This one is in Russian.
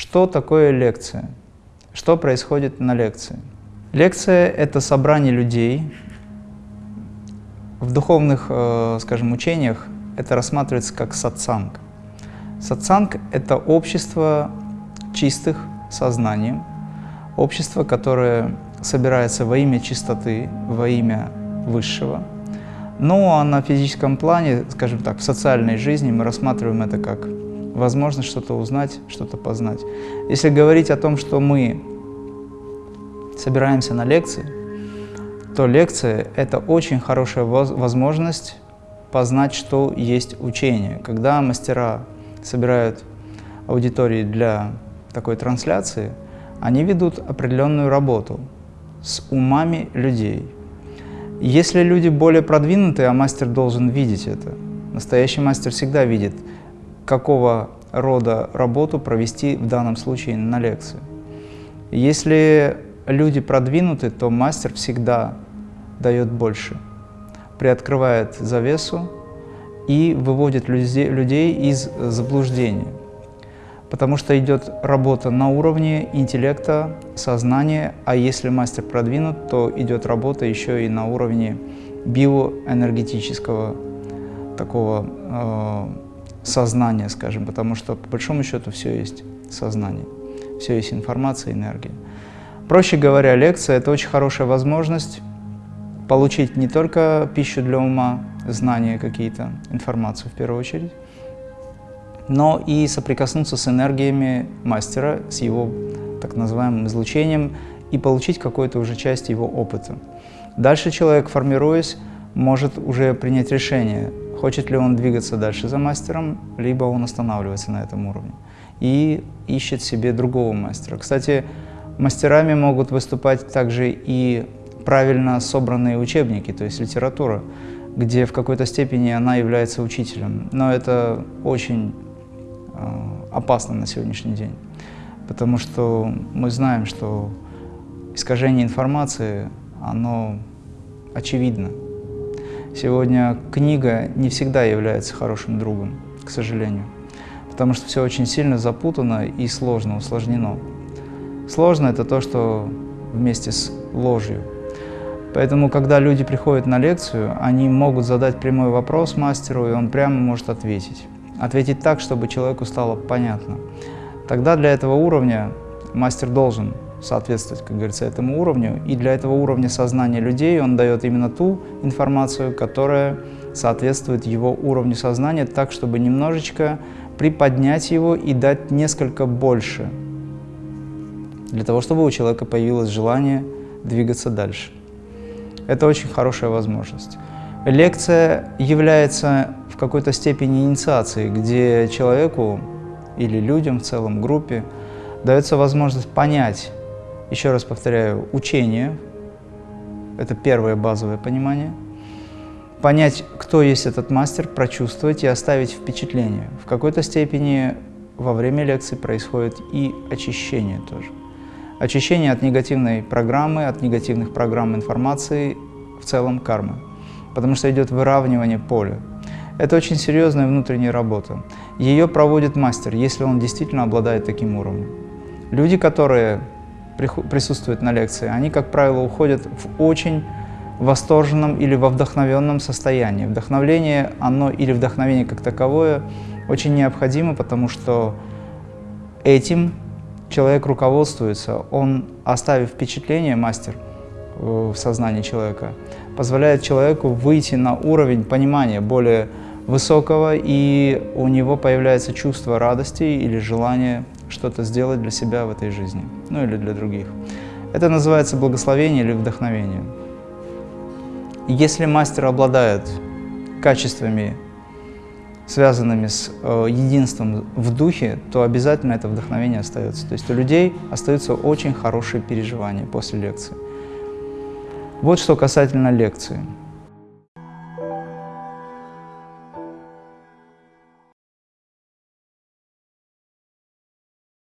Что такое лекция? Что происходит на лекции? Лекция — это собрание людей. В духовных, э, скажем, учениях это рассматривается как сатсанг. Сатсанг — это общество чистых сознанием, общество, которое собирается во имя чистоты, во имя Высшего. Ну а на физическом плане, скажем так, в социальной жизни мы рассматриваем это как возможность что-то узнать, что-то познать. Если говорить о том, что мы собираемся на лекции, то лекция — это очень хорошая возможность познать, что есть учение. Когда мастера собирают аудитории для такой трансляции, они ведут определенную работу с умами людей. Если люди более продвинутые, а мастер должен видеть это, настоящий мастер всегда видит, какого рода работу провести в данном случае на лекции. Если люди продвинуты, то мастер всегда дает больше, приоткрывает завесу и выводит людей из заблуждения потому что идет работа на уровне интеллекта, сознания, а если мастер продвинут, то идет работа еще и на уровне биоэнергетического такого э, сознания, скажем, потому что по большому счету все есть сознание, все есть информация, энергия. Проще говоря, лекция – это очень хорошая возможность получить не только пищу для ума, знания какие-то, информацию в первую очередь, но и соприкоснуться с энергиями мастера, с его так называемым излучением и получить какую-то уже часть его опыта. Дальше человек, формируясь, может уже принять решение, хочет ли он двигаться дальше за мастером, либо он останавливается на этом уровне и ищет себе другого мастера. Кстати, мастерами могут выступать также и правильно собранные учебники, то есть литература, где в какой-то степени она является учителем. Но это очень Э, опасно на сегодняшний день. Потому что мы знаем, что искажение информации, оно очевидно. Сегодня книга не всегда является хорошим другом, к сожалению. Потому что все очень сильно запутано и сложно, усложнено. Сложно – это то, что вместе с ложью. Поэтому, когда люди приходят на лекцию, они могут задать прямой вопрос мастеру, и он прямо может ответить ответить так, чтобы человеку стало понятно. Тогда для этого уровня мастер должен соответствовать, как говорится, этому уровню. И для этого уровня сознания людей он дает именно ту информацию, которая соответствует его уровню сознания, так, чтобы немножечко приподнять его и дать несколько больше, для того, чтобы у человека появилось желание двигаться дальше. Это очень хорошая возможность. Лекция является в какой-то степени инициацией, где человеку или людям в целом, группе, дается возможность понять, еще раз повторяю, учение, это первое базовое понимание, понять, кто есть этот мастер, прочувствовать и оставить впечатление. В какой-то степени во время лекции происходит и очищение тоже. Очищение от негативной программы, от негативных программ информации, в целом кармы потому что идет выравнивание поля. Это очень серьезная внутренняя работа. Ее проводит мастер, если он действительно обладает таким уровнем. Люди, которые присутствуют на лекции, они, как правило, уходят в очень восторженном или во вдохновенном состоянии. Вдохновление, оно или вдохновение как таковое, очень необходимо, потому что этим человек руководствуется. Он, оставив впечатление, мастер, в сознании человека, позволяет человеку выйти на уровень понимания более высокого, и у него появляется чувство радости или желание что-то сделать для себя в этой жизни, ну или для других. Это называется благословение или вдохновение. Если мастер обладает качествами, связанными с э, единством в духе, то обязательно это вдохновение остается. То есть у людей остаются очень хорошие переживания после лекции. Вот что касательно лекции.